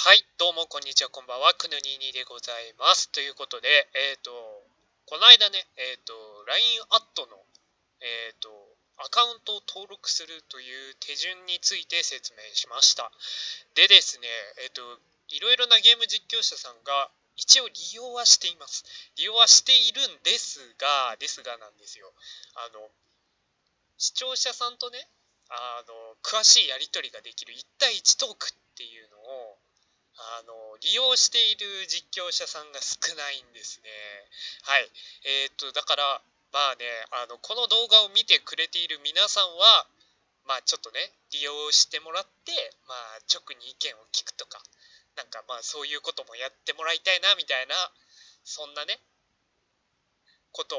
はい、どうもこんにちは、こんばんは、くぬににでございます。ということで、えっ、ー、と、この間ね、えっ、ー、と、LINE アットの、えっ、ー、と、アカウントを登録するという手順について説明しました。でですね、えっ、と、いろいろなゲーム実況者さんが一応利用はしています。利用はしているんですが、ですがなんですよ。あの、視聴者さんとね、あの、詳しいやり取りができる1対1トークっていうのあの利用している実況者さんが少ないんですね。はい。えー、っと、だから、まあね、あの、この動画を見てくれている皆さんは、まあちょっとね、利用してもらって、まあ直に意見を聞くとか、なんかまあそういうこともやってもらいたいな、みたいな、そんなね、こと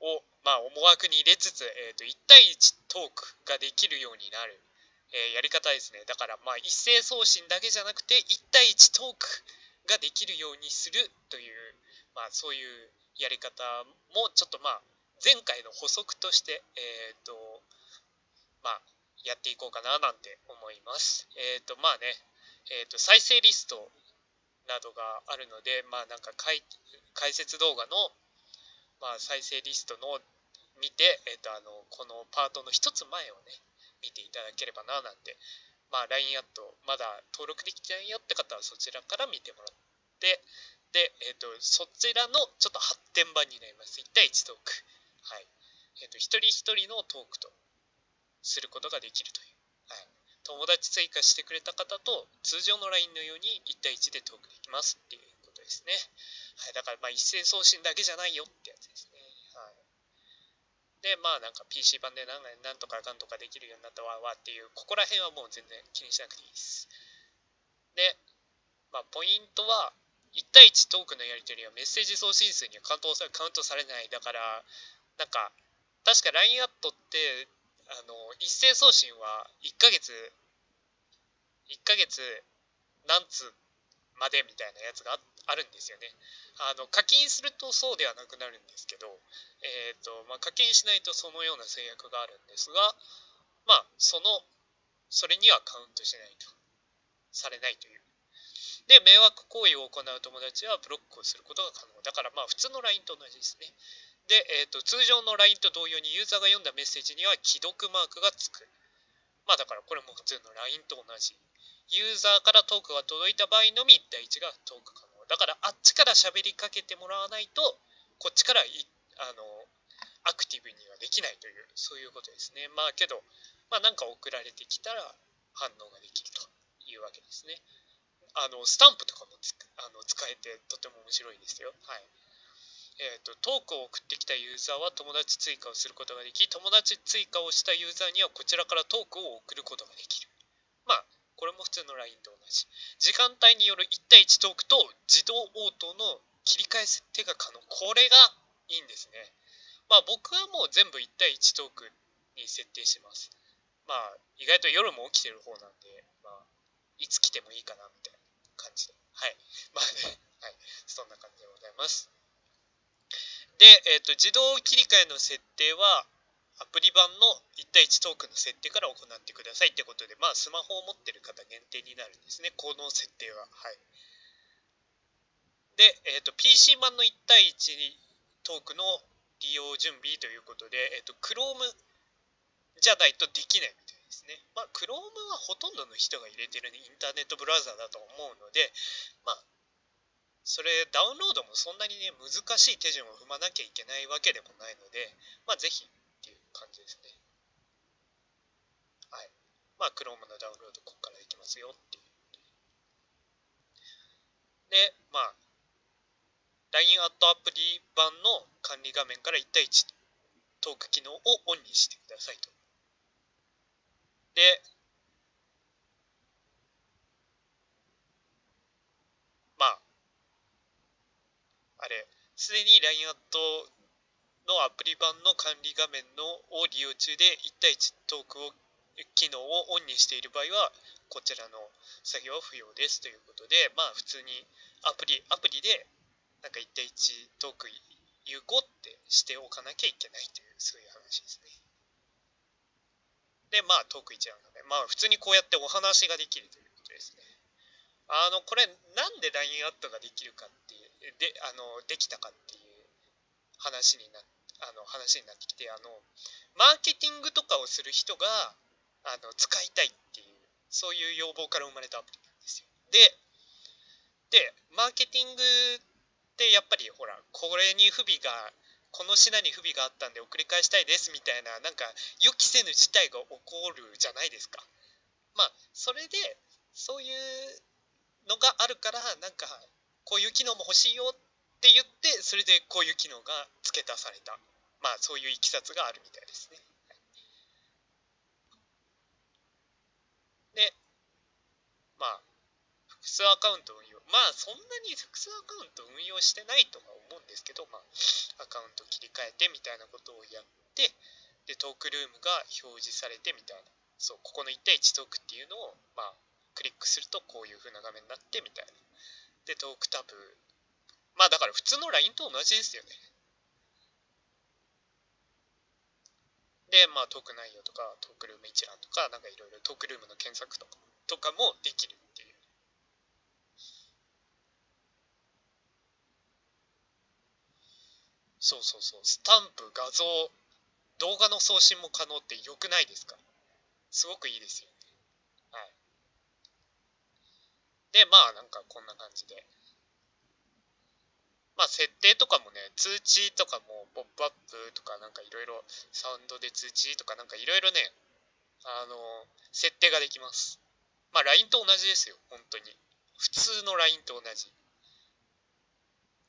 を、まあ思惑に入れつつ、えー、っと、1対1トークができるようになる。えー、やり方ですね。だから、まあ、一斉送信だけじゃなくて、1対1トークができるようにするという、まあ、そういうやり方も、ちょっとまあ、前回の補足として、えっ、ー、と、まあ、やっていこうかななんて思います。えっ、ー、と、まあね、えっ、と、再生リストなどがあるので、まあ、なんか解説動画の、まあ、再生リストの見て、えっ、と、あの、このパートの一つ前をね、見ていただければななんて、まあ、LINE アットまだ登録できてないよって方はそちらから見てもらって、で、え、ー、と、そちらのちょっと発展版になります。1対1トーク。はい。えっ、ー、と、一人一人のトークとすることができるという。はい。友達追加してくれた方と通常の LINE のように1対1でトークできますっていうことですね。はい。だからまあ一斉送信だけじゃないよってやつですね。で、まあなんか PC 版でなんとかかんとかできるようになったわわっていう、ここら辺はもう全然気にしなくていいです。で、まあポイントは、1対1トークのやり取りはメッセージ送信数にはカウントさカウントされない。だから、なんか、確か LINE アットって、あの、一斉送信は1ヶ月、1ヶ月何通までみたいなやつがあるんですよね。あの課金するとそうではなくなるんですけど、えーとまあ、課金しないとそのような制約があるんですが、まあ、そのそれにはカウントしないとされないという。で、迷惑行為を行う友達はブロックをすることが可能。だからまあ普通の LINE と同じですね。で、えーと、通常の LINE と同様にユーザーが読んだメッセージには既読マークがつく。まあだからこれも普通の LINE と同じ。ユーザーからトークが届いた場合のみ1対1がトーク可能。だからあっちから喋りかけてもらわないとこっちからあのアクティブにはできないというそういうことですね。まあけどまあなんか送られてきたら反応ができるというわけですね。あのスタンプとかもあの使えてとても面白いですよ。はい。えーと、とトークを送ってきたユーザーは友達追加をすることができ友達追加をしたユーザーにはこちらからトークを送ることができる。まあこれも普通の LINE と同じ。時間帯による1対1トークと自動応答の切り替え設定が可能。これがいいんですね。まあ僕はもう全部1対1トークに設定します。まあ意外と夜も起きてる方なんで、まあいつ来てもいいかなみたいな感じで。はい。まあね、はい。そんな感じでございます。で、えっ、ー、と、自動切り替えの設定は、アプリ版の1対1トークの設定から行ってくださいってことで、まあ、スマホを持ってる方限定になるんですね、この設定は。はい。で、え、ー、と、PC 版の1対1トークの利用準備ということで、え、ー、と、Chrome じゃないとできないみたいですね。まあ、Chrome はほとんどの人が入れてる、インターネットブラウザだと思うので、まあ、それダウンロードもそんなにね難しい手順を踏まなきゃいけないわけでもないので、まあ、ぜひ感じですね。はい。まあ、Chrome のダウンロードここからできますよっていう。で、まあ、LINE アットアプリ版の管理画面から1対1トーク機能をオンにしてくださいと。で、まあ、あれ、すでに LINE アットのアプリ版の管理画面のを利用中で1対1トークを機能をオンにしている場合はこちらの作業は不要ですということでまあ普通にアプリアプリでなんか1対1トーク有効ってしておかなきゃいけないというそういう話ですね。でまあトーク1なのでまあ普通にこうやってお話ができるということですね。あのこれなんで LINE アットができるかっていうであのできたかっていう話になっあの話になってきてあのマーケティングとかをする人があの使いたいっていうそういう要望から生まれたアプリなんですよ。ででマーケティングってやっぱりほらこれに不備がこの品に不備があったんで送り返したいですみたいななんか予期せぬ事態が起こるじゃないですか。まあそれでそういうのがあるからなんかこういう機能も欲しいよっって言ってそれでこういう機能が付け足されたまあそういういきさつがあるみたいですね。でまあ複数アカウント運用まあそんなに複数アカウント運用してないとは思うんですけどまあアカウント切り替えてみたいなことをやってでトークルームが表示されてみたいなそうここの1対1トークっていうのをまあクリックするとこういう風な画面になってみたいな。で、トークタブ。まあだから普通の LINE と同じですよね。で、まあトーク内容とか、トークルーム一覧とか、なんかいろいろトークルームの検索とかとかもできるっていう。そうそうそう。スタンプ、画像、動画の送信も可能って良くないですか？すごくいいですよね。はい。で、まあなんかこんな感じで。まあ設定とかもね、通知とかもポップアップとかなんかいろいろサウンドで通知とかなんかいろいろね、あの、設定ができます。まあ LINE と同じですよ、本当に。普通の LINE と同じ。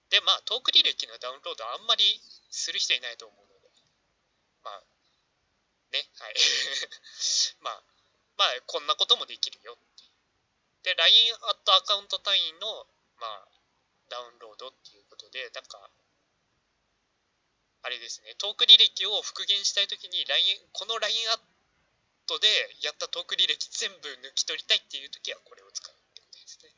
で、まあトーク履歴のダウンロードあんまりする人いないと思うので。まあ、ね、はい。まあ、まあこんなこともできるよってで、LINE アットアカウント単位の、まあ、ダウンロードっていうことで、なんか、あれですね、トーク履歴を復元したいときに LINE、この LINE アットでやったトーク履歴全部抜き取りたいっていうときはこれを使うってことですね。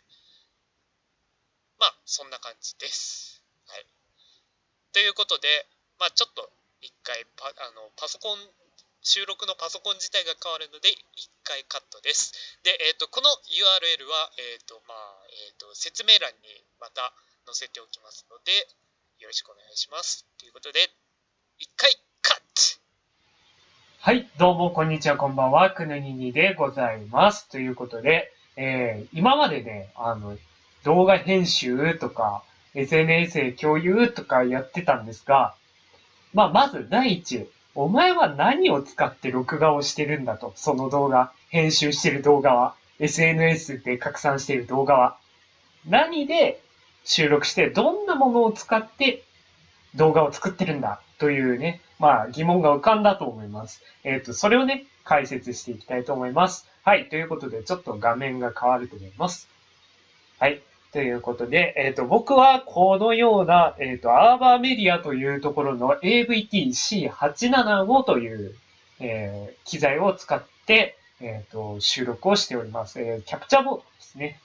まあ、そんな感じです。はい。ということで、まあ、ちょっと一回パあのパソコン収録のパソコン自体が変わるので1回カットです。で、えーと、この URL は、えーとまあえーと、説明欄にまた載せておきますので、よろしくお願いします。ということで、1回カットはい、どうもこんにちは、こんばんは、くぬににでございます。ということで、えー、今までね、あの、動画編集とか、SNS 共有とかやってたんですが、まあ、まず第一、お前は何を使って録画をしてるんだと。その動画、編集してる動画は、SNS で拡散してる動画は。何で収録して、どんなものを使って動画を作ってるんだ？というね、まあ疑問が浮かんだと思います。えっ、ー、と、それをね、解説していきたいと思います。はい、ということで、ちょっと画面が変わると思います。はい。ということで、えっ、ー、と、僕はこのような、えっ、ー、と、アーバーメディアというところの AVT-C875 という、えー、機材を使って、えっ、と、収録をしております。えキャプチャーボードですね。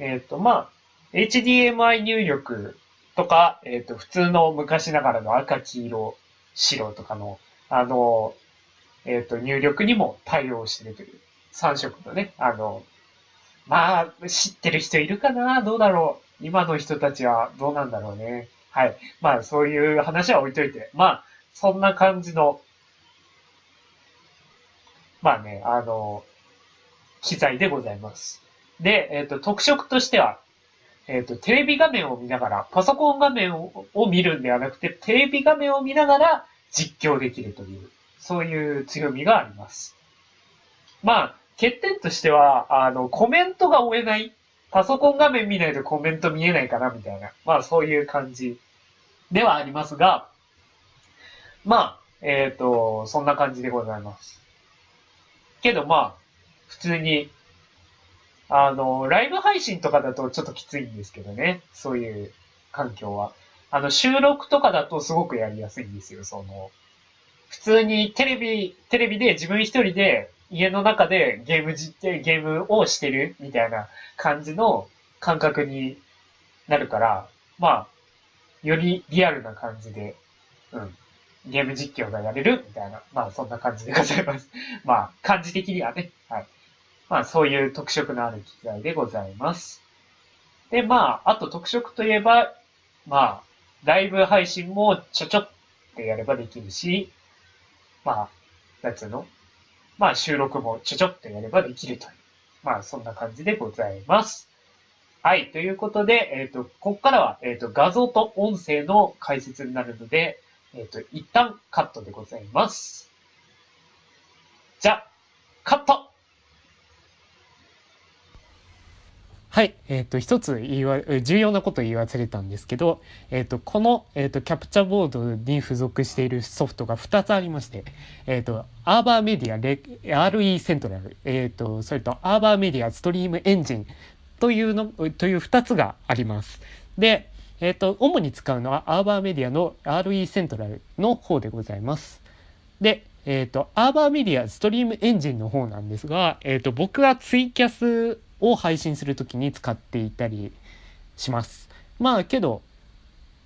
えっ、と、まあ、HDMI 入力とか、えっ、と、普通の昔ながらの赤、黄色、白とかの、あの、えっ、と、入力にも対応しているという、3色のね、あの、まあ、知ってる人いるかな？どうだろう？今の人たちはどうなんだろうね？はい。まあ、そういう話は置いといて。まあ、そんな感じの、まあね、あの、機材でございます。で、えっ、ー、と、特色としては、えっ、ー、と、テレビ画面を見ながら、パソコン画面を見るんではなくて、テレビ画面を見ながら実況できるという、そういう強みがあります。まあ、欠点としては、あの、コメントが追えない。パソコン画面見ないとコメント見えないかな、みたいな。まあ、そういう感じではありますが、まあ、えっ、ー、と、そんな感じでございます。けどまあ、普通に、あの、ライブ配信とかだとちょっときついんですけどね。そういう環境は。あの、収録とかだとすごくやりやすいんですよ。その、普通にテレビ、テレビで自分一人で家の中でゲームじ、ゲームをしてるみたいな感じの感覚になるから、まあ、よりリアルな感じで、うん、ゲーム実況がやれるみたいな、まあそんな感じでございます。まあ、感じ的にはね、はい。まあそういう特色のある機材でございます。で、まあ、あと特色といえば、まあ、ライブ配信もちょちょってやればできるし、まあ、なんつうの？まあ収録もちょちょっとやればできるという。まあそんな感じでございます。はい。ということで、えっ、ー、と、ここからは、えっ、ー、と、画像と音声の解説になるので、えっ、ー、と、一旦カットでございます。じゃ、カットはい。えっ、ー、と、一つ言わ、重要なこと言い忘れたんですけど、えっ、ー、と、この、えっ、と、キャプチャーボードに付属しているソフトが2つありまして、えっ、と、アーバーメディアレ RE セントラル、えっ、と、それとアーバーメディアストリームエンジンというの、という2つがあります。で、えっ、と、主に使うのはアーバーメディアの RE セントラルの方でございます。で、えっ、と、アーバーメディアストリームエンジンの方なんですが、えっ、と、僕はツイキャスを配信する時に使っていたりします。まあけど、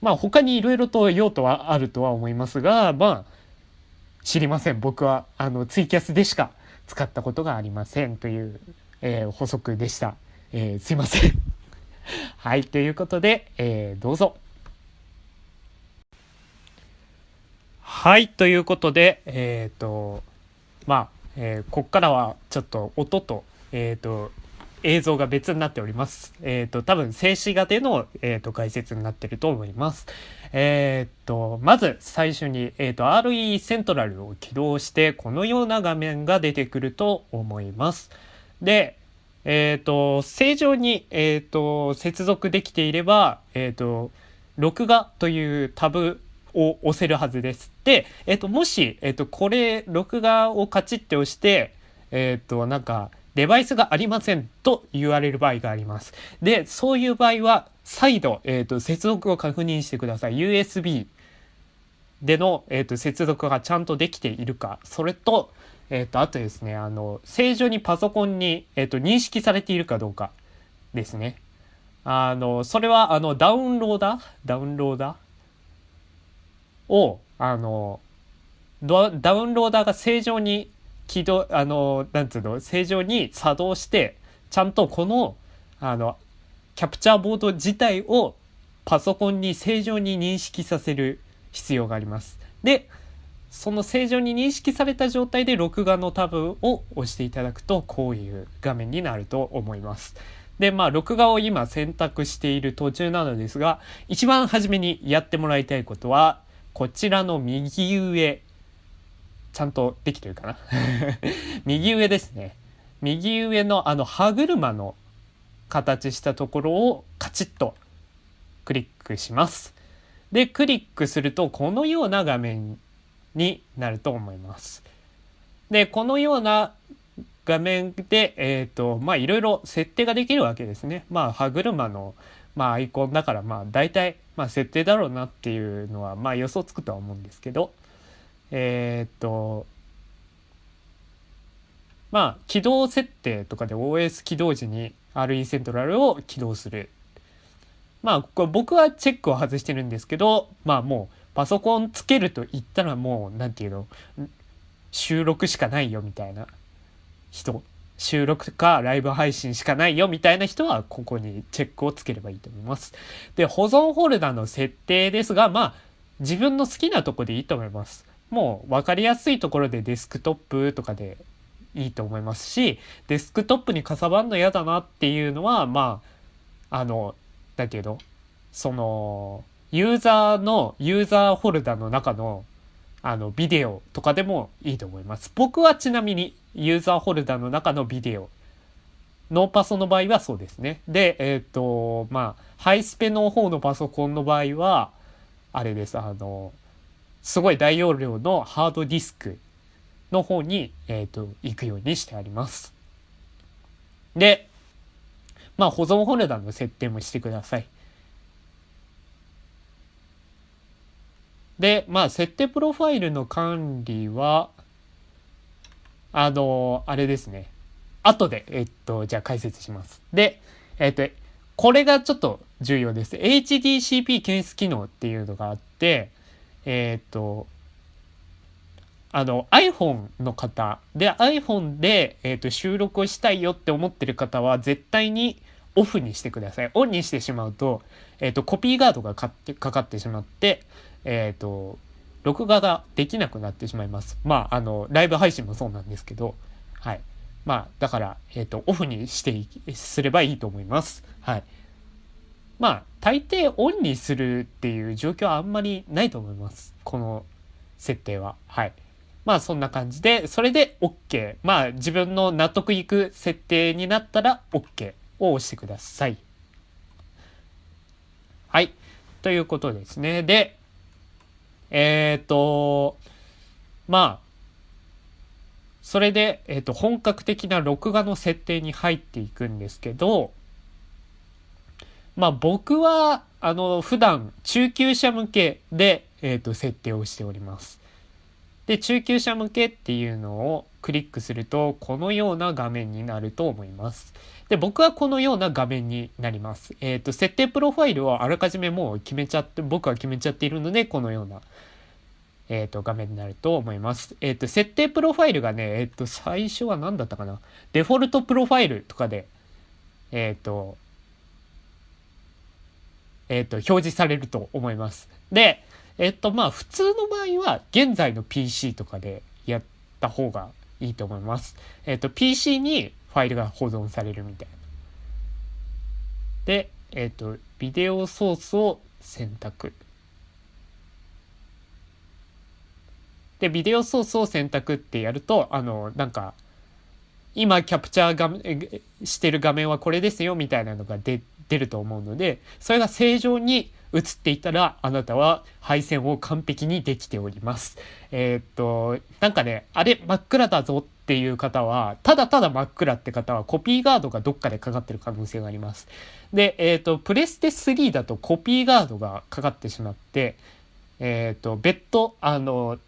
まあ他にいろいろと用途はあるとは思いますが、まあ知りません。僕はあのツイキャスでしか使ったことがありませんという、えー、補足でした。えー、すいません。はい、ということで、えー、どうぞ。はい、ということで、えっ、ー、と、まあ、えー、こっからはちょっと音と、えっ、ー、と、映像が別になっております。えっ、と、多分静止画での、えっ、と、解説になってると思います。えっ、と、まず最初に、えっ、と、RE セントラルを起動して、このような画面が出てくると思います。で、えっ、と、正常に、えっ、と、接続できていれば、えっ、と、録画というタブを押せるはずです。で、えっ、と、もし、えっ、と、これ、録画をカチッて押して、えっ、と、なんか、デバイスがありませんと言われる場合があります。で、そういう場合は、再度、えっ、と、接続を確認してください。USB での、えっ、と、接続がちゃんとできているか。それと、えっ、と、あとですね、あの、正常にパソコンに、えっ、と、認識されているかどうかですね。あの、それは、あの、ダウンローダー？ダウンローダー？を、あの、ダウンローダーが正常に起動、あの、なんつうの、正常に作動して、ちゃんとこの、あの、キャプチャーボード自体をパソコンに正常に認識させる必要があります。で、その正常に認識された状態で録画のタブを押していただくと、こういう画面になると思います。で、まあ、録画を今選択している途中なのですが、一番初めにやってもらいたいことは、こちらの右上ちゃんとできてるかな？右上ですね。右上のあの歯車の形したところをカチッとクリックします。で、クリックするとこのような画面になると思います。で、このような画面で、えっ、ー、と、まあいろいろ設定ができるわけですね。まあ歯車の、まあ、アイコンだからまあ大体、まあ、設定だろうなっていうのはまあ予想つくとは思うんですけど、え、っと、まあ、起動設定とかで OS 起動時に RE セントラルを起動する。まあ、これ僕はチェックを外してるんですけど、まあもうパソコンつけると言ったらもう、なんていうの、収録しかないよみたいな人、収録かライブ配信しかないよみたいな人はここにチェックをつければいいと思います。で、保存フォルダの設定ですが、まあ、自分の好きなとこでいいと思います。もう分かりやすいところでデスクトップとかでいいと思いますしデスクトップにかさばんの嫌だなっていうのはまああのだけどそのユーザーのユーザーフォルダの中のあのビデオとかでもいいと思います。僕はちなみにユーザーフォルダーの中のビデオノーパソの場合はそうですね。で、えっ、ー、と、まあ、ハイスペの方のパソコンの場合は、あれです。あの、すごい大容量のハードディスクの方に、えっ、ー、と、行くようにしてあります。で、まあ保存フォルダーの設定もしてください。で、まあ設定プロファイルの管理は、あの、あれですね。後で、えっと、じゃあ解説します。で、えっと、これがちょっと重要です。HDCP 検出機能っていうのがあって、えっ、と、あの iPhone の方で iPhone で、えーと、収録をしたいよって思ってる方は絶対にオフにしてください。オンにしてしまうと,、えーと、コピーガードがかかってしまって、えっ、と録画ができなくなってしまいます。まああのライブ配信もそうなんですけど、はい。まあだから、えっ、ー、とオフにしてすればいいと思います。はい。まあ大抵オンにするっていう状況はあんまりないと思います。この設定は。はい。まあそんな感じで、それで OK。まあ自分の納得いく設定になったら OK を押してください。はい。ということですね。で、えっ、ー、と、まあ、それで、えっ、ー、と、本格的な録画の設定に入っていくんですけど、まあ僕は、あの、普段中級者向けで、えっ、ー、と、設定をしております。で中級者向けっていうのをクリックするとこのような画面になると思います。で僕はこのような画面になります。えっ、ー、と設定プロファイルをあらかじめもう決めちゃって僕は決めちゃっているのでこのような、えーと、画面になると思います。えっ、ー、と設定プロファイルがねえっ、と最初は何だったかなデフォルトプロファイルとかでえっ、とえっ、と表示されると思います。でえっとまあ普通の場合は現在の PC とかでやった方がいいと思います。えっと PC にファイルが保存されるみたいな。で、えっとビデオソースを選択。で、ビデオソースを選択ってやると、あの、なんか、今キャプチャーがしてる画面はこれですよみたいなのが出ると思うので、それが正常に映っていたらあなたは配線を完璧にできております。えー、っと、なんかね、あれ真っ暗だぞっていう方は、ただただ真っ暗って方はコピーガードがどっかでかかってる可能性があります。で、えー、っと、プレステ3だとコピーガードがかかってしまって、えー、っと、別途、あの、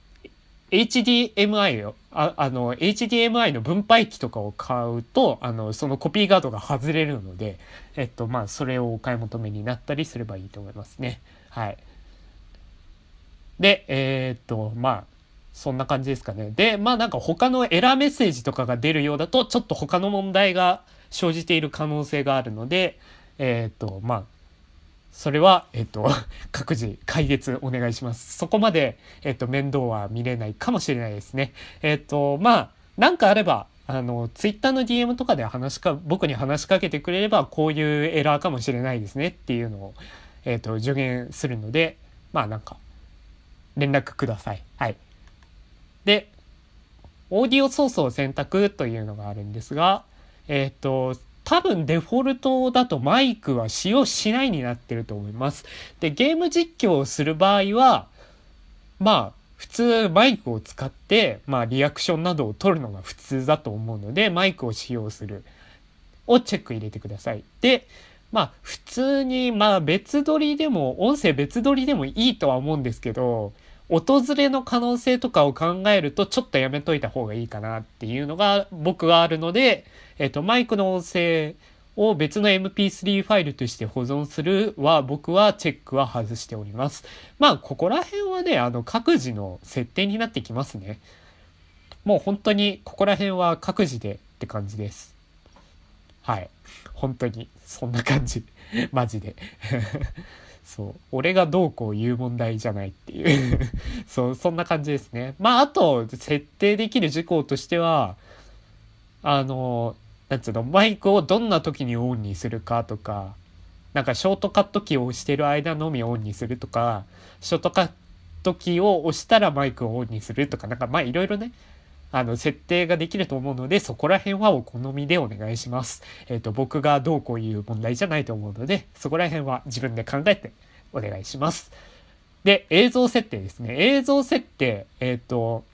HDMI をああの HDMI の分配器とかを買うとあのそのコピーガードが外れるので、えっとまあ、それをお買い求めになったりすればいいと思いますね。はい、でえー、っとまあそんな感じですかね。でまあなんか他のエラーメッセージとかが出るようだとちょっと他の問題が生じている可能性があるのでえー、っとまあそれは、えっと、各自解決お願いします。そこまで、えっと、面倒は見れないかもしれないですね。えっと、まあ、なんかあれば、あの、ツイッターの DM とかで話しか、僕に話しかけてくれれば、こういうエラーかもしれないですねっていうのを、えっと、助言するので、まあなんか、連絡ください。はい。で、オーディオソースを選択というのがあるんですが、えっと、多分デフォルトだとマイクは使用しないになってると思います。で、ゲーム実況をする場合は、まあ、普通マイクを使って、まあ、リアクションなどを取るのが普通だと思うので、マイクを使用するをチェック入れてください。で、まあ、普通に、まあ、別撮りでも、音声別撮りでもいいとは思うんですけど、訪れの可能性とかを考えるとちょっとやめといた方がいいかなっていうのが僕はあるので、えっと、マイクの音声を別の MP3 ファイルとして保存するは僕はチェックは外しております。まあここら辺はね、あの各自の設定になってきますね。もう本当にここら辺は各自でって感じです。はい。本当にそんな感じ。マジで。そう。俺がどうこう言う問題じゃないっていう。そうそんな感じですね。まああと設定できる事項としてはあのなんつうのマイクをどんな時にオンにするかとかなんかショートカットキーを押してる間のみオンにするとかショートカットキーを押したらマイクをオンにするとかなんかまあいろいろねあの、設定ができると思うので、そこら辺はお好みでお願いします。えっ、ー、と、僕がどうこういう問題じゃないと思うので、そこら辺は自分で考えてお願いします。で、映像設定ですね。映像設定、えっ、ー、と、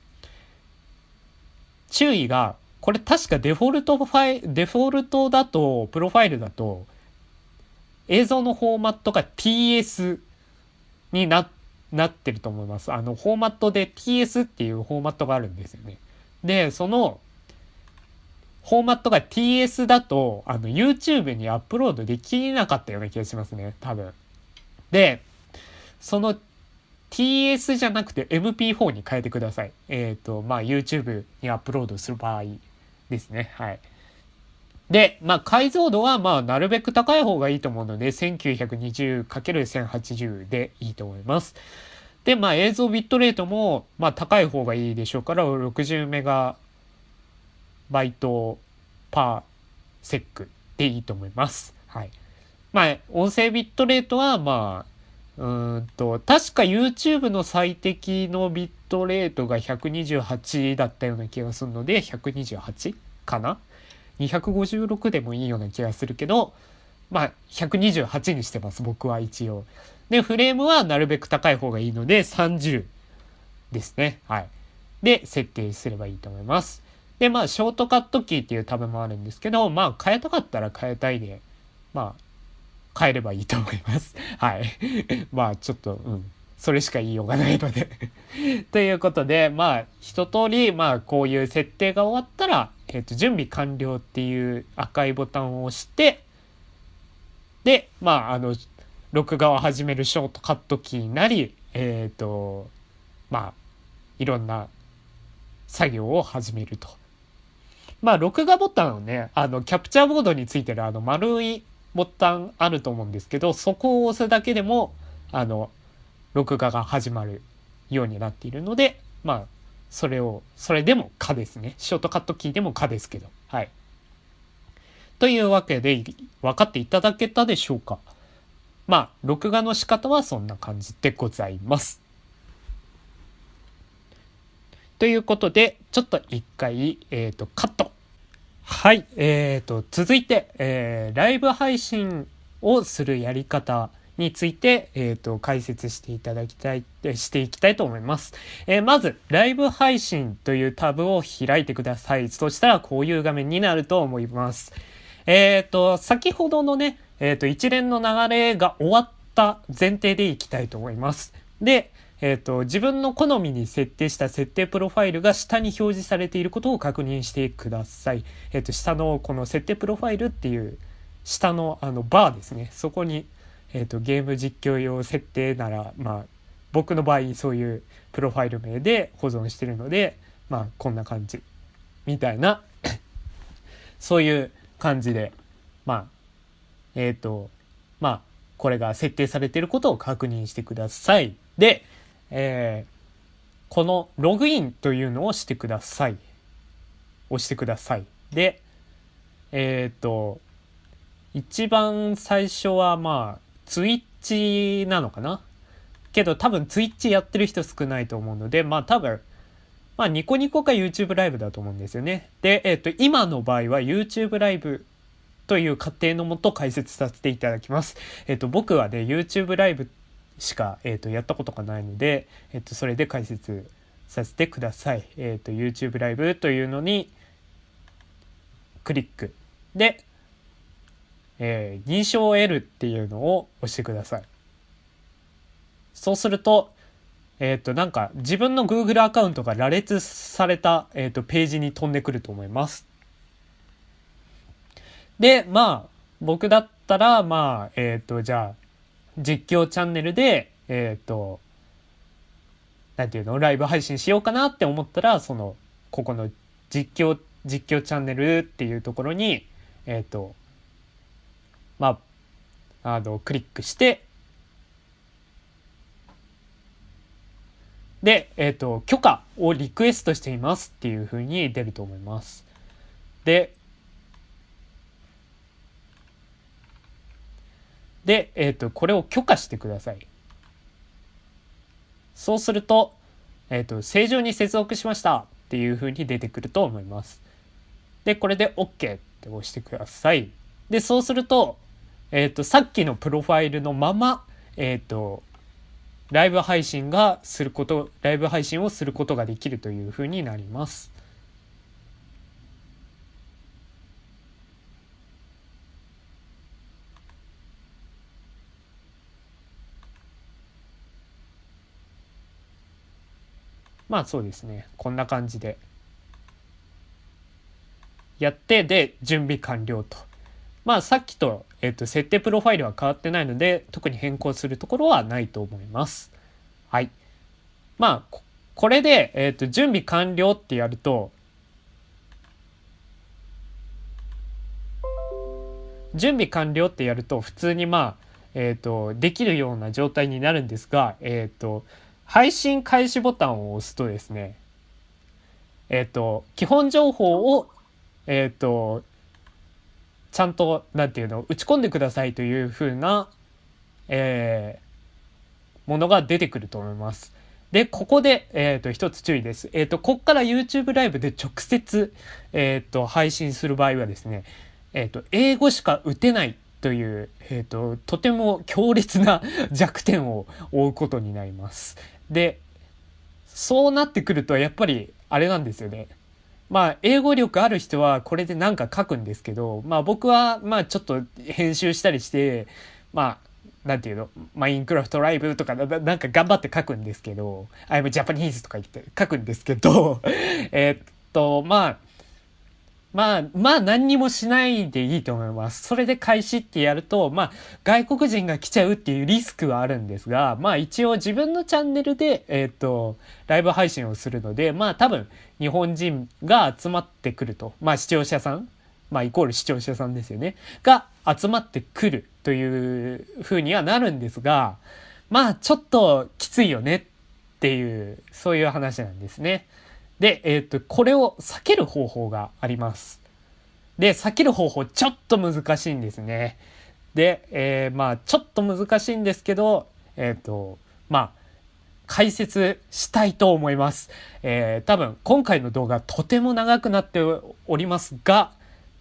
注意が、これ確かデフォルトファイ、デフォルトだと、プロファイルだと、映像のフォーマットが TS にななってると思います。あの、フォーマットで TS っていうフォーマットがあるんですよね。で、その、フォーマットが TS だと、あの、YouTube にアップロードできなかったような気がしますね、多分。で、その TS じゃなくて MP4 に変えてください。えっ、ー、と、まあ YouTube にアップロードする場合ですね。はい。で、まあ解像度はまあなるべく高い方がいいと思うので 1920×1080 でいいと思います。で、まあ映像ビットレートもまあ高い方がいいでしょうから60メガバイトパーセックでいいと思います。はい。まあ音声ビットレートはまあうんと、確か YouTube の最適のビットレートが128だったような気がするので、128かな ?256 でもいいような気がするけど、まあ、128にしてます、僕は一応。で、フレームはなるべく高い方がいいので、30ですね。はい。で、設定すればいいと思います。で、まあ、ショートカットキーっていうタブもあるんですけど、まあ、変えたかったら変えたいで、まあ、変えればいいと思います。はい。まあちょっと、うん。それしか言いようがないので ということで、まあ一通り、まあこういう設定が終わったら、えっ、ー、と、準備完了っていう赤いボタンを押して、で、まああの、録画を始めるショートカットキーなり、えっ、ー、と、まあ、いろんな作業を始めると。まあ、録画ボタンをね、あの、キャプチャーボードについてるあの丸いボタンあると思うんですけど、そこを押すだけでも、あの、録画が始まるようになっているので、まあ、それを、それでも可ですね。ショートカットキーでも可ですけど。はい。というわけで、分かっていただけたでしょうか？まあ、録画の仕方はそんな感じでございます。ということで、ちょっと一回、えっ、ー、と、カットはい、えーと、続いて、えー、ライブ配信をするやり方について、えーと、解説していただきたい、していきたいと思います。えー、まず、ライブ配信というタブを開いてください。そしたら、こういう画面になると思います。えっ、ー、と、先ほどのね、えっ、ー、と、一連の流れが終わった前提でいきたいと思います。で、えっ、ー、と、自分の好みに設定した設定プロファイルが下に表示されていることを確認してください。えっ、ー、と、下のこの設定プロファイルっていう下のあのバーですね。そこに、えっ、ー、と、ゲーム実況用設定なら、まあ、僕の場合そういうプロファイル名で保存してるので、まあ、こんな感じ。みたいな そういう感じで、まあ、えっ、と、まあ、これが設定されていることを確認してください。で、えー、このログインというのをしてください。押してください。で、えっ、ー、と、一番最初はまあ、ツイッチなのかな？けど多分ツイッチやってる人少ないと思うので、まあ多分、まあニコニコか YouTube ライブだと思うんですよね。で、えっ、ー、と、今の場合は YouTube ライブという過程のもと解説させていただきます。えっ、と、僕はね、YouTube ライブしか、えーと、やったことがないので、えーと、それで解説させてください。えっ、と YouTube ライブというのにクリックで、えー、認証を得るっていうのを押してください。そうすると、えっ、ー、と、なんか自分の Google アカウントが羅列された、えーと、ページに飛んでくると思います。で、まあ、僕だったら、まあ、えっ、ー、と、じゃあ、実況チャンネルで、えっ、ー、と、なんていうの、ライブ配信しようかなって思ったら、その、ここの実況、実況チャンネルっていうところに、えっ、ー、と、まあ、あの、クリックして、で、えっ、ー、と、許可をリクエストしていますっていうふうに出ると思います。で、で、えっ、ー、と、これを許可してください。そうすると、えっ、ー、と、正常に接続しましたっていう風に出てくると思います。で、これで OK って押してください。で、そうすると、えっ、ー、と、さっきのプロファイルのまま、えっ、と、ライブ配信がすること、ライブ配信をすることができるという風になります。まあそうですね。こんな感じで。やって、で、準備完了と。まあさっきと、えっ、ー、と、設定プロファイルは変わってないので、特に変更するところはないと思います。はい。まあ、これで、えっ、ー、と、準備完了ってやると、準備完了ってやると、普通にまあ、えっ、ー、と、できるような状態になるんですが、えっ、ー、と、配信開始ボタンを押すとですね、えっ、と、基本情報を、えっ、と、ちゃんと、なんていうの、打ち込んでくださいというふうな、えー、ものが出てくると思います。で、ここで、えっ、ー、と、一つ注意です。えっ、ー、と、こっから YouTube ライブで直接、えっ、と、配信する場合はですね、えっ、と、英語しか打てないという、えっ、と、とても強烈な弱点を負うことになります。で、そうなってくると、やっぱり、あれなんですよね。まあ、英語力ある人はこれで何か書くんですけど、まあ僕は、まあちょっと編集したりして、まあ、なんていうの？マインクラフトライブとかな、なんか頑張って書くんですけど、I'm Japanese とか言って書くんですけど、えっと、まあ、まあ、まあ何にもしないでいいと思います。それで開始ってやると、まあ外国人が来ちゃうっていうリスクはあるんですが、まあ一応自分のチャンネルで、えっ、ー、と、ライブ配信をするので、まあ多分日本人が集まってくると、まあ視聴者さん、まあイコール視聴者さんですよね、が集まってくるという風にはなるんですが、まあちょっときついよねっていう、そういう話なんですね。で、えっ、ー、と、これを避ける方法があります。で、避ける方法ちょっと難しいんですね。で、えー、まあ、ちょっと難しいんですけど、えっ、ー、と、まあ、解説したいと思います。えー、多分、今回の動画とても長くなっておりますが、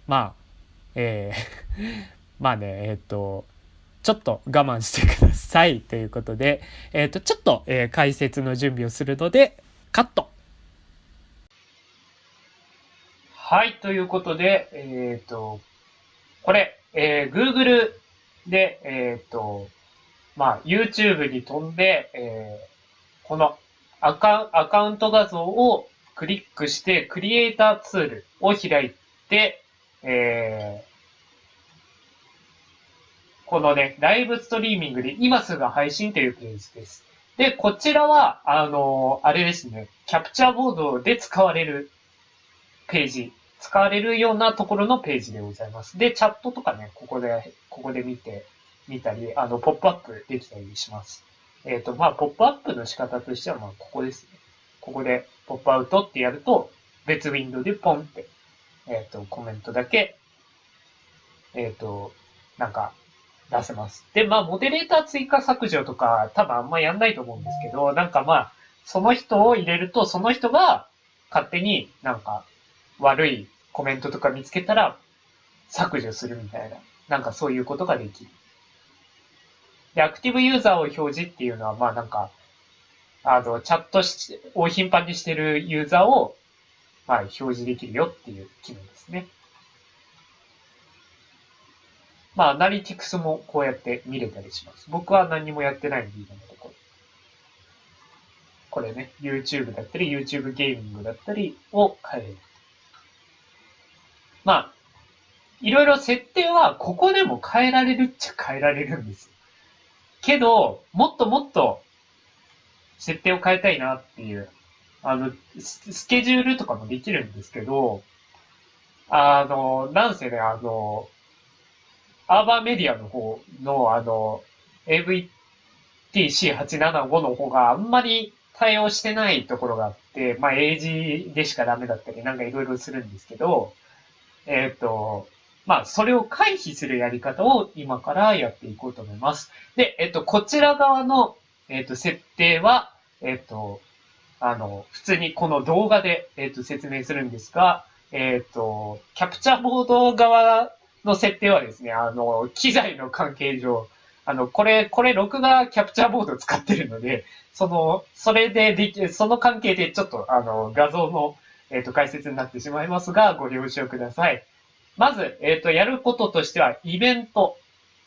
まあ、えー まあね、えっ、と、ちょっと我慢してくださいということで、えっ、と、ちょっと、えー、解説の準備をするので、カットはい、ということで、えっ、ー、と、これ、えー、Google で、えっ、ー、と、まあ、YouTube に飛んで、えー、このアカアカウント画像をクリックして、クリエイターツールを開いて、えー、このね、ライブストリーミングで今すぐ配信というページです。で、こちらは、あのあれですね、キャプチャーボードで使われるページ使われるようなところのページでございます。で、チャットとかね、ここで、ここで見て、見たり、あの、ポップアップできたりします。えっ、ー、と、まあ、ポップアップの仕方としては、まあ、ここですね。ここで、ポップアウトってやると、別ウィンドウでポンって、えっ、ー、と、コメントだけ、えっ、ー、と、なんか、出せます。で、まあ、モデレーター追加削除とか、多分あんまやんないと思うんですけど、なんかまあ、その人を入れると、その人が勝手になんか、悪いコメントとか見つけたら削除するみたいな、なんかそういうことができる。で、アクティブユーザーを表示っていうのは、まあなんか、あの、チャットし、を頻繁にしてるユーザーを、まあ表示できるよっていう機能ですね。まあ、アナリティクスもこうやって見れたりします。僕は何もやってないんで、今のところ。これね、YouTube だったり、YouTube ゲーミングだったりを変える。まあ、いろいろ設定はここでも変えられるっちゃ変えられるんです。けど、もっともっと設定を変えたいなっていう、あの、スケジュールとかもできるんですけど、あの、なんせね、あの、アーバーメディアの方の、あの、AVTC875 の方があんまり対応してないところがあって、まあ、英字でしかダメだったり、なんかいろいろするんですけど、えっ、ー、と、まあ、それを回避するやり方を今からやっていこうと思います。で、えっ、ー、と、こちら側の、えっ、ー、と、設定は、えっ、と、あの、普通にこの動画で、えっ、と、説明するんですが、えっ、と、キャプチャーボード側の設定はですね、あの、機材の関係上、あの、これ、これ、録画キャプチャーボード使ってるので、その、それででき、その関係でちょっと、あの、画像の、えっ、ー、と、解説になってしまいますが、ご了承ください。まず、えっ、ー、と、やることとしては、イベント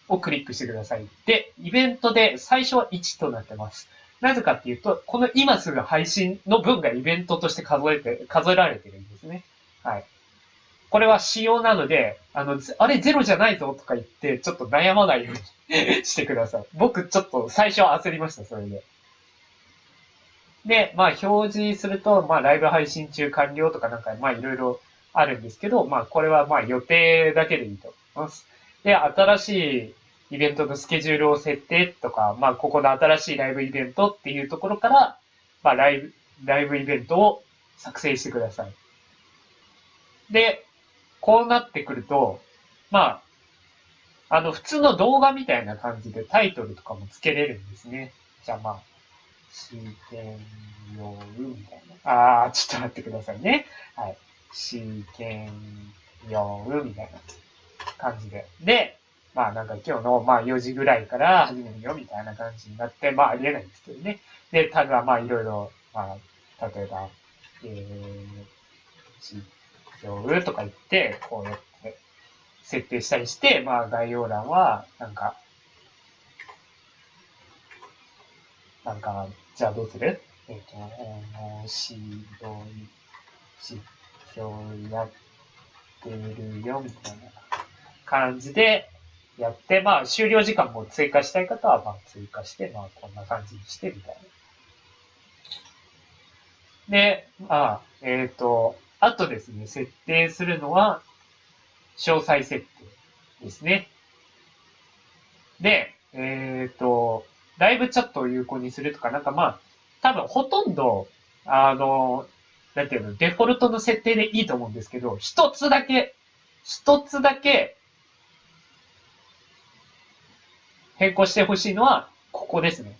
をクリックしてください。で、イベントで最初は1となってます。なぜかっていうと、この今すぐ配信の分がイベントとして数えて、数えられてるんですね。はい。これは仕様なので、あの、あれゼロじゃないぞとか言って、ちょっと悩まないように してください。僕ちょっと最初焦りました、それで。で、まあ表示すると、まあライブ配信中完了とかなんか、まあいろいろあるんですけど、まあこれはまあ予定だけでいいと思います。で、新しいイベントのスケジュールを設定とか、まあここの新しいライブイベントっていうところから、まあライブ、ライブイベントを作成してください。で、こうなってくると、まあ、あの、普通の動画みたいな感じでタイトルとかも付けれるんですね。じゃあまあ、試験用みたいな。ああ、ちょっと待ってくださいね。はい。試験用みたいな感じで。で、まあなんか今日のまあ4時ぐらいから始めるよみたいな感じになって、まあありえないんですけどね。で、ただまあいろいろ、まあ、例えば、えー、試用とか言って、こうやって設定したりして、まあ概要欄は、なんか、なんか、じゃあどうする？えっ、ー、と、面白い、実況やってるよ、みたいな感じでやって、まあ、終了時間も追加したい方は、まあ、追加して、まあ、こんな感じにして、みたいな。で、まあ、えっ、ー、と、あとですね、設定するのは、詳細設定ですね。で、えっ、ー、と、ライブチャットを有効にするとか、なんかまあ、多分ほとんど、あの、なんていうの、デフォルトの設定でいいと思うんですけど、一つだけ、一つだけ、変更してほしいのは、ここですね。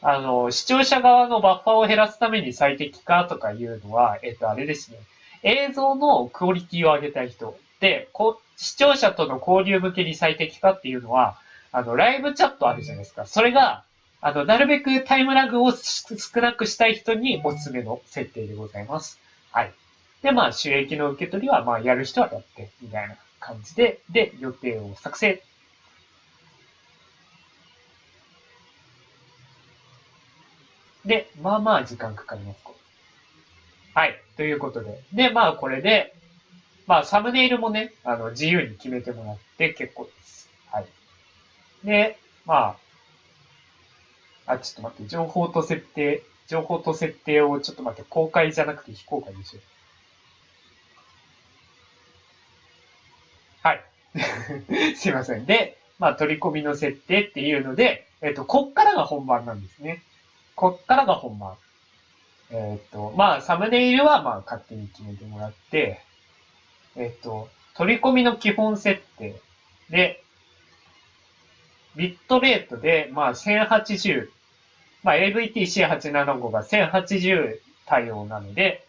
あの、視聴者側のバッファーを減らすために最適化とかいうのは、えっと、あれですね。映像のクオリティを上げたい人。で、こ視聴者との交流向けに最適化っていうのは、あの、ライブチャットあるじゃないですか。それが、あの、なるべくタイムラグを少なくしたい人におすすめの設定でございます。はい。で、まあ、収益の受け取りは、まあ、やる人はやって、みたいな感じで、で、予定を作成。で、まあまあ時間かかります。はい。ということで。で、まあこれで、まあサムネイルもね、あの、自由に決めてもらって結構です。で、まあ、あ、ちょっと待って、情報と設定、情報と設定をちょっと待って、公開じゃなくて非公開でしょ。はい。すいません。で、まあ、取り込みの設定っていうので、えっと、こっからが本番なんですね。こっからが本番。えっと、まあ、サムネイルはまあ、勝手に決めてもらって、えっと、取り込みの基本設定で、ビットレートで、まあ、1080、まあ、AVTC875 が1080対応なので、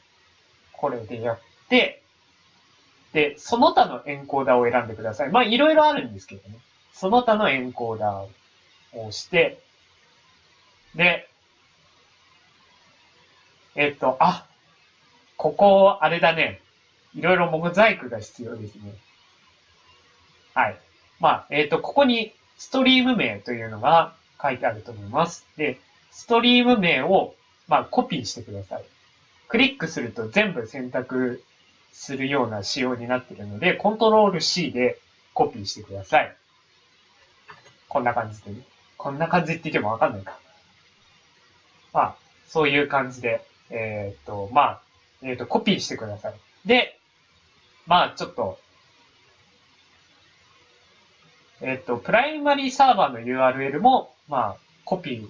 これでやって、で、その他のエンコーダーを選んでください。まあ、いろいろあるんですけどね。その他のエンコーダーを押して、で、えっと、あ、ここ、あれだね。いろいろモザイクが必要ですね。はい。まあ、えっと、ここにストリーム名というのが書いてあると思います。で、ストリーム名を、まあ、コピーしてください。クリックすると全部選択するような仕様になっているので、コントロール C でコピーしてください。こんな感じでね。こんな感じって言ってもわかんないか。まあ、そういう感じで、えー、っと、まあ、えー、っと、コピーしてください。で、まあ、ちょっと、えっ、と、プライマリーサーバーの URL も、まあ、コピー、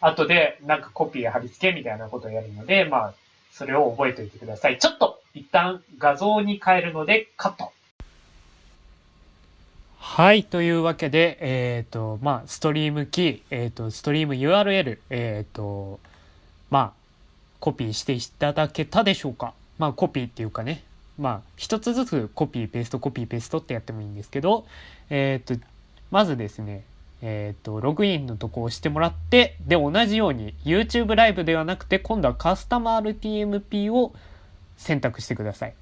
後でなんかコピー貼り付けみたいなことをやるので、まあ、それを覚えておいてください。ちょっと、一旦画像に変えるので、カット。はい。というわけで、えっ、ー、と、まあ、ストリームキー、えっ、ー、と、ストリーム URL、えっ、ー、と、まあ、コピーしていただけたでしょうか。まあ、コピーっていうかね、まあ、一つずつコピーペーストコピーペーストってやってもいいんですけど、えっ、と、まずですね、えっ、と、ログインのとこを押してもらって、で、同じように YouTube ライブではなくて、今度はカスタマー RTMP を選択してください。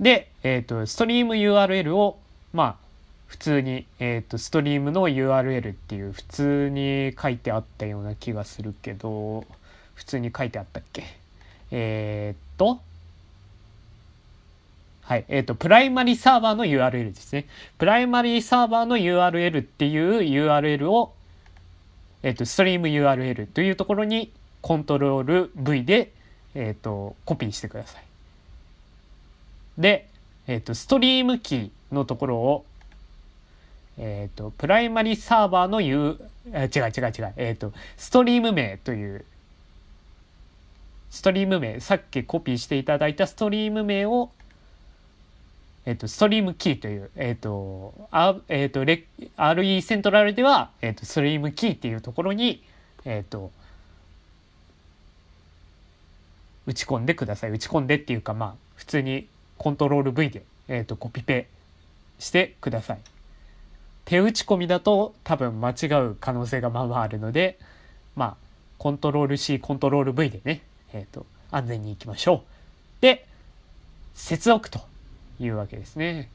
で、えっ、と、ストリーム URL を、まあ、普通に、えっ、と、ストリームの URL っていう普通に書いてあったような気がするけど、普通に書いてあったっけ？えっと、はい。えっ、ー、と、プライマリサーバーの URL ですね。プライマリサーバーの URL っていう URL を、えっと、ストリーム URL というところにコントロール V で、えっと、コピーしてください。で、えっと、ストリームキーのところを、えっと、プライマリサーバーの U、違う違う違う、えっと、ストリーム名というストリーム名、さっきコピーしていただいたストリーム名を、えっと、ストリームキーという、えっと、あえっと、レ RE セントラルでは、えっと、ストリームキーっていうところに、えっと、打ち込んでください。打ち込んでっていうか、まあ、普通にコントロール V で、えっと、コピペしてください。手打ち込みだと多分間違う可能性がまあまああるので、まあ、コントロール C、コントロール V でね、えっ、と、安全に行きましょう。で、接続というわけですね。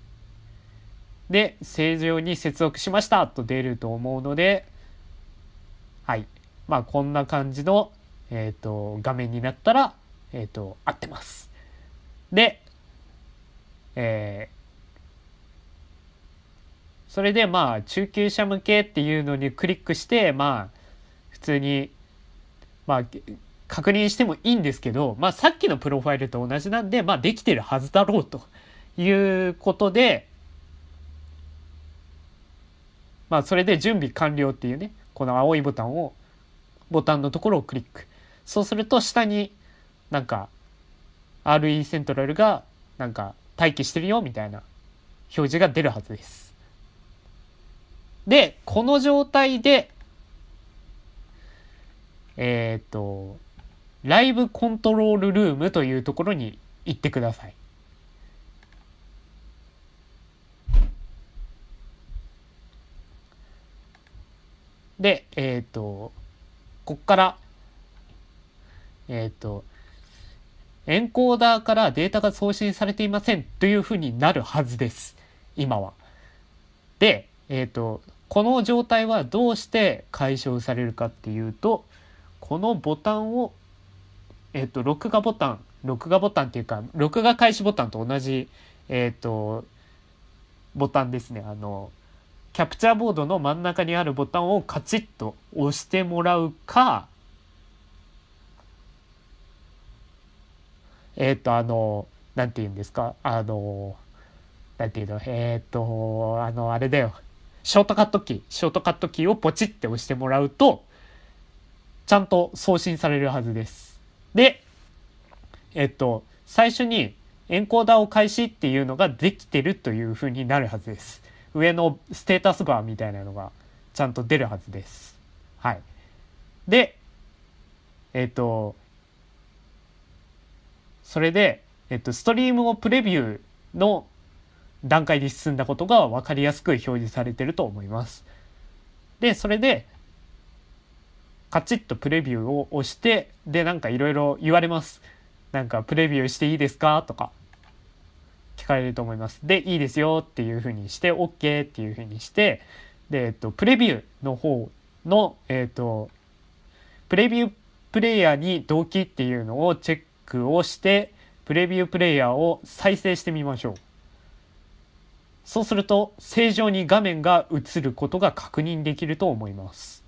で、正常に接続しましたと出ると思うので、はい。まあ、こんな感じの、えっ、ー、と、画面になったら、えっ、ー、と、合ってます。で、えー、それでまあ中級者向けっていうのにクリックしてまあ普通にまあ確認してもいいんですけど、まあ、さっきのプロファイルと同じなんで、まあ、できてるはずだろうということで、まあ、それで準備完了っていうね、この青いボタンを、ボタンのところをクリック。そうすると下になんか RE セントラルがなんか待機してるよみたいな表示が出るはずです。で、この状態で、えっ、と、ライブコントロールルームというところに行ってください。で、えっ、ー、と、こっから、えっ、ー、と、エンコーダーからデータが送信されていませんというふうになるはずです。今は。で、えっ、ー、と、この状態はどうして解消されるかっていうと、このボタンをえっ、と、録画ボタン、録画ボタンっていうか、録画開始ボタンと同じ、えっ、と、ボタンですね。あの、キャプチャーボードの真ん中にあるボタンをカチッと押してもらうか、えっ、と、あの、なんて言うんですか、あの、なんていうの、えっ、と、あの、あれだよ。ショートカットキー、ショートカットキーをポチって押してもらうと、ちゃんと送信されるはずです。で、えっと、最初にエンコーダーを開始っていうのができてるというふうになるはずです。上のステータスバーみたいなのがちゃんと出るはずです。はい。で、えっと、それで、えっと、ストリームをプレビューの段階で進んだことが分かりやすく表示されてると思います。で、それで、カチッとプレビューを押してでなんかいろいろ言われます。なんかプレビューしていいですか？とか聞かれると思います。でいいですよっていうふうにして OK っていうふうにしてで、えっと、プレビューの方のえっとプレビュープレイヤーに同期っていうのをチェックをしてプレビュープレイヤーを再生してみましょう。そうすると正常に画面が映ることが確認できると思います。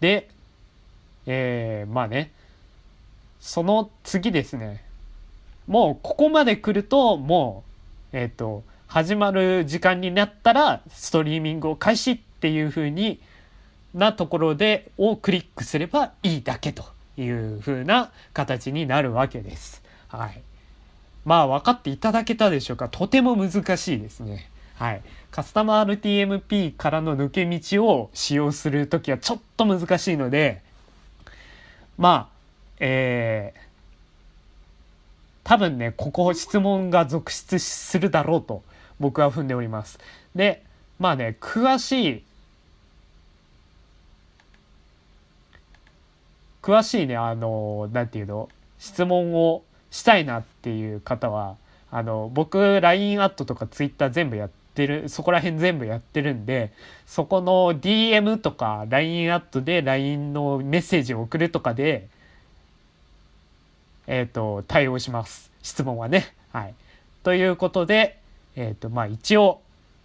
で、えー、まあね、その次ですね、もうここまで来ると、もう、えっ、ー、と、始まる時間になったら、ストリーミングを開始っていう風になところで、をクリックすればいいだけという風な形になるわけです。はい。まあ分かっていただけたでしょうか。とても難しいですね。はい。カスタマー RTMP からの抜け道を使用するときはちょっと難しいので、まあ、えー、多分ね、ここ質問が続出するだろうと僕は踏んでおります。で、まあね、詳しい、詳しいね、あの、なんていうの、質問をしたいなっていう方は、あの、僕、LINE アットとか Twitter 全部やってる、そこら辺全部やってるんで、そこの DM とか LINE アットで LINE のメッセージを送るとかで、えっ、ー、と、対応します。質問はね。はい。ということで、えっ、ー、と、まあ一応、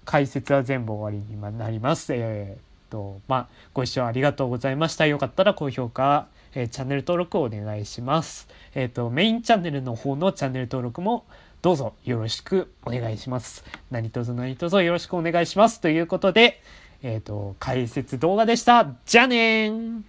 解説は全部終わりになります。えー、と、まあ、ご視聴ありがとうございました。よかったら高評価、えー、チャンネル登録をお願いします。え、っと、メインチャンネルの方のチャンネル登録もどうぞよろしくお願いします。何卒何卒よろしくお願いします。ということで、えっ、と、解説動画でした。じゃあねー